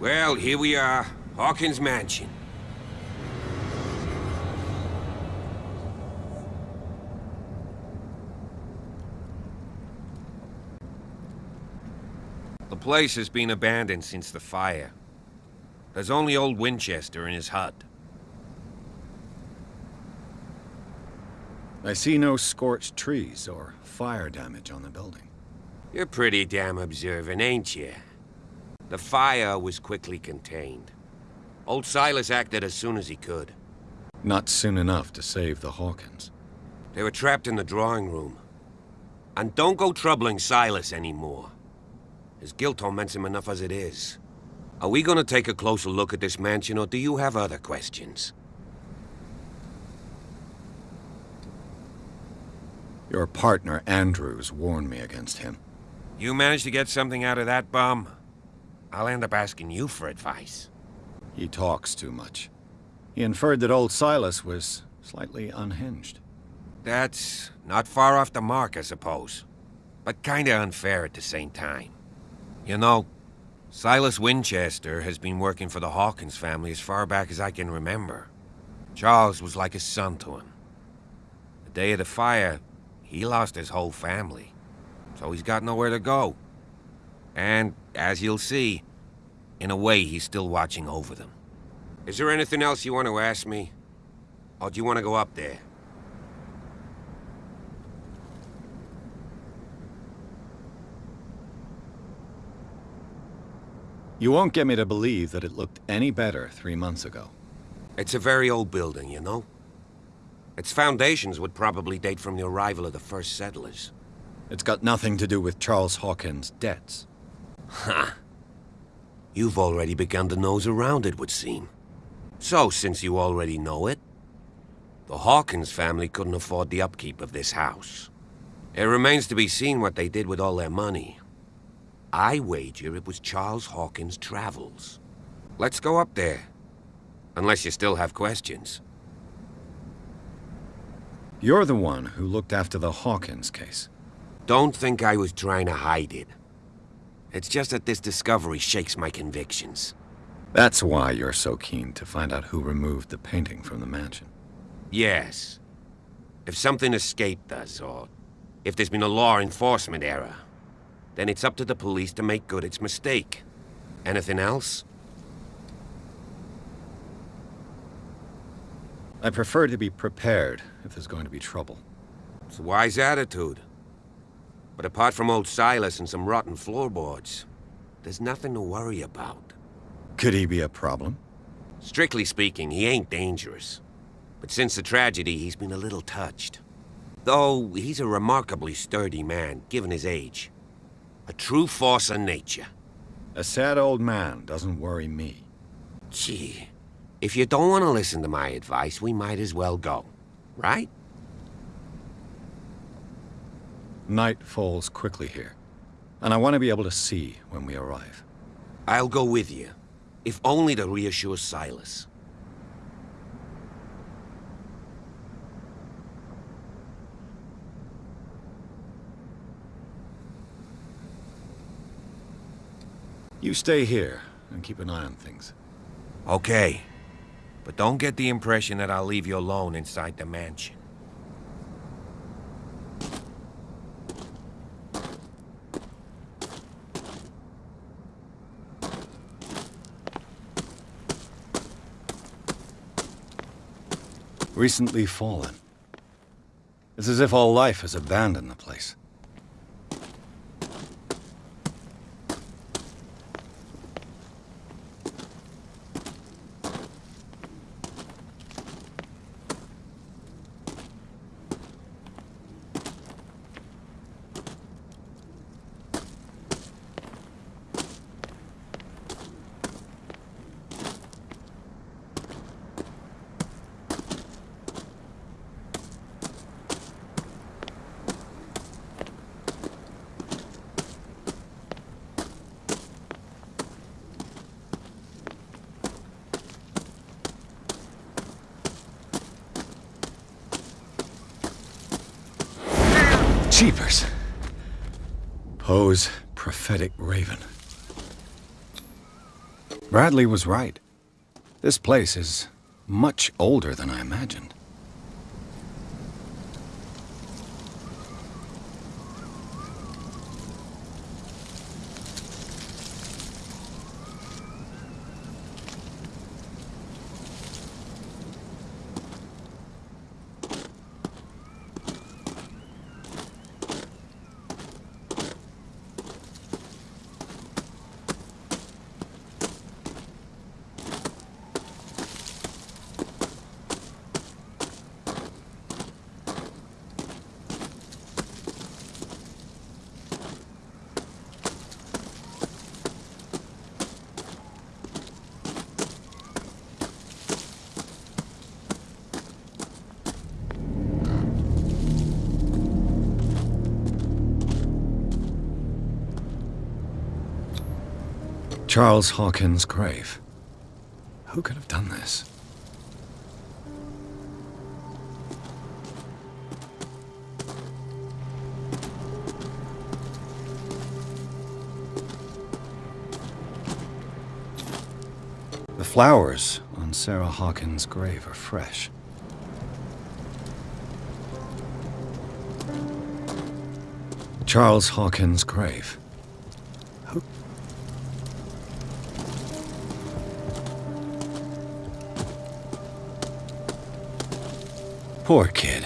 Well, here we are. Hawkins Mansion. The place has been abandoned since the fire. There's only old Winchester in his hut. I see no scorched trees or fire damage on the building. You're pretty damn observant, ain't you? The fire was quickly contained. Old Silas acted as soon as he could. Not soon enough to save the Hawkins. They were trapped in the drawing room. And don't go troubling Silas anymore. His guilt torments him enough as it is. Are we gonna take a closer look at this mansion, or do you have other questions? Your partner, Andrews, warned me against him. You managed to get something out of that bum? I'll end up asking you for advice. He talks too much. He inferred that old Silas was slightly unhinged. That's not far off the mark, I suppose. But kinda unfair at the same time. You know, Silas Winchester has been working for the Hawkins family as far back as I can remember. Charles was like a son to him. The day of the fire, he lost his whole family. So he's got nowhere to go. And, as you'll see, in a way he's still watching over them. Is there anything else you want to ask me? Or do you want to go up there? You won't get me to believe that it looked any better three months ago. It's a very old building, you know? Its foundations would probably date from the arrival of the first settlers. It's got nothing to do with Charles Hawkins' debts. Ha! You've already begun to nose around it, would seem. So, since you already know it, the Hawkins family couldn't afford the upkeep of this house. It remains to be seen what they did with all their money. I wager it was Charles Hawkins' travels. Let's go up there. Unless you still have questions. You're the one who looked after the Hawkins case. Don't think I was trying to hide it. It's just that this discovery shakes my convictions. That's why you're so keen to find out who removed the painting from the mansion. Yes. If something escaped us, or if there's been a law enforcement error, then it's up to the police to make good its mistake. Anything else? I prefer to be prepared if there's going to be trouble. It's a wise attitude. But apart from old Silas and some rotten floorboards, there's nothing to worry about. Could he be a problem? Strictly speaking, he ain't dangerous. But since the tragedy, he's been a little touched. Though, he's a remarkably sturdy man, given his age. A true force of nature. A sad old man doesn't worry me. Gee, if you don't want to listen to my advice, we might as well go. Right? Night falls quickly here, and I want to be able to see when we arrive. I'll go with you, if only to reassure Silas. You stay here and keep an eye on things. Okay. But don't get the impression that I'll leave you alone inside the mansion. Recently fallen. It's as if all life has abandoned the place. Jeepers. Poe's prophetic raven. Bradley was right. This place is much older than I imagined. Charles Hawkins' grave. Who could have done this? The flowers on Sarah Hawkins' grave are fresh. Charles Hawkins' grave. Poor kid.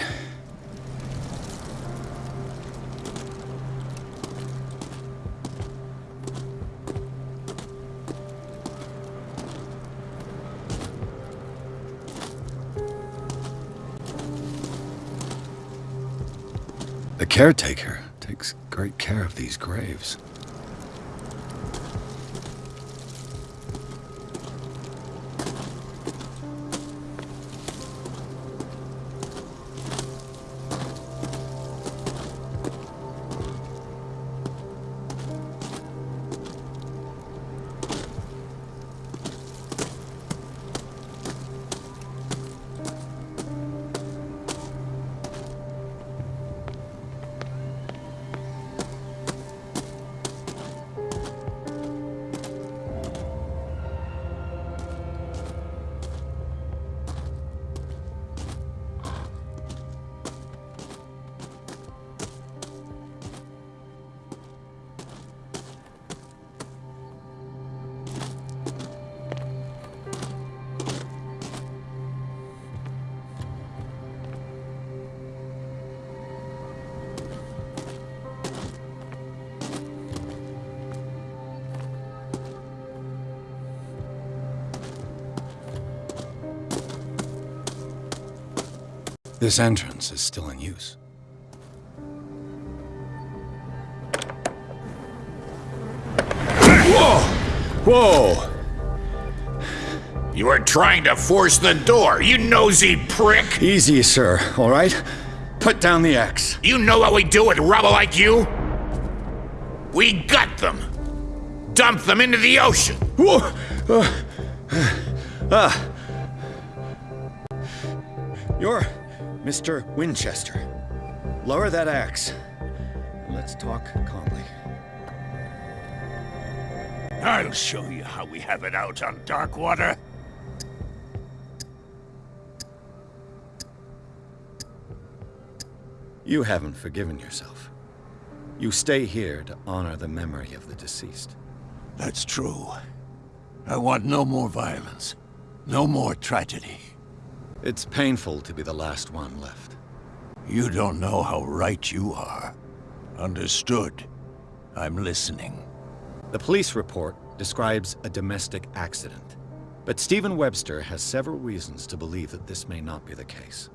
The caretaker takes great care of these graves. This entrance is still in use. Whoa! Whoa! You were trying to force the door, you nosy prick! Easy, sir, all right? Put down the axe. You know what we do with rubble like you? We gut them! Dump them into the ocean! Whoa! Uh, ah. You're Mr. Winchester. Lower that axe. and Let's talk calmly. I'll show you how we have it out on Darkwater. You haven't forgiven yourself. You stay here to honor the memory of the deceased. That's true. I want no more violence. No more tragedy. It's painful to be the last one left. You don't know how right you are. Understood. I'm listening. The police report describes a domestic accident. But Stephen Webster has several reasons to believe that this may not be the case.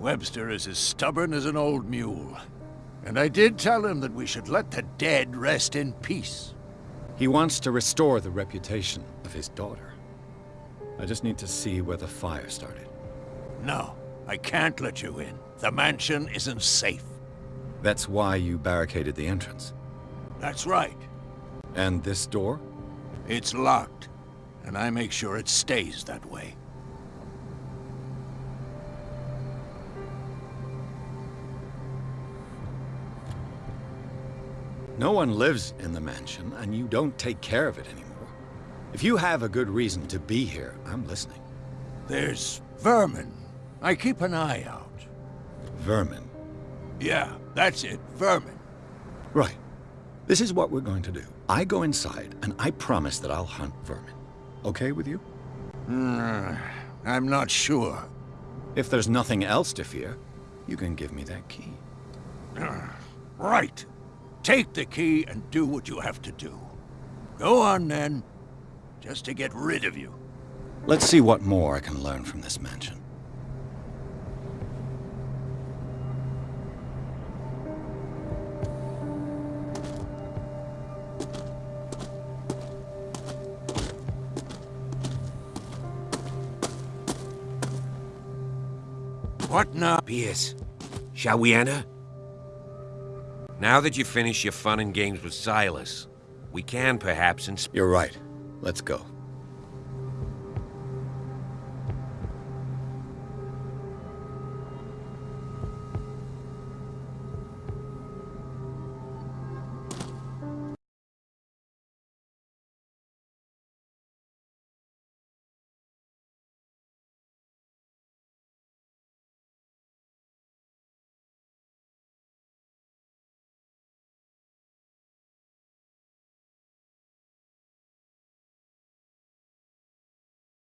Webster is as stubborn as an old mule. And I did tell him that we should let the dead rest in peace. He wants to restore the reputation of his daughter. I just need to see where the fire started. No, I can't let you in. The mansion isn't safe. That's why you barricaded the entrance. That's right. And this door? It's locked. And I make sure it stays that way. No one lives in the mansion, and you don't take care of it anymore. If you have a good reason to be here, I'm listening. There's vermin. I keep an eye out. Vermin. Yeah, that's it, vermin. Right. This is what we're going to do. I go inside, and I promise that I'll hunt vermin. Okay with you? Hmm, I'm not sure. If there's nothing else to fear, you can give me that key. Right. Take the key and do what you have to do. Go on then, just to get rid of you. Let's see what more I can learn from this mansion. What now? Pierce, shall we enter? Now that you've finished your fun and games with Silas, we can perhaps. You're right. Let's go.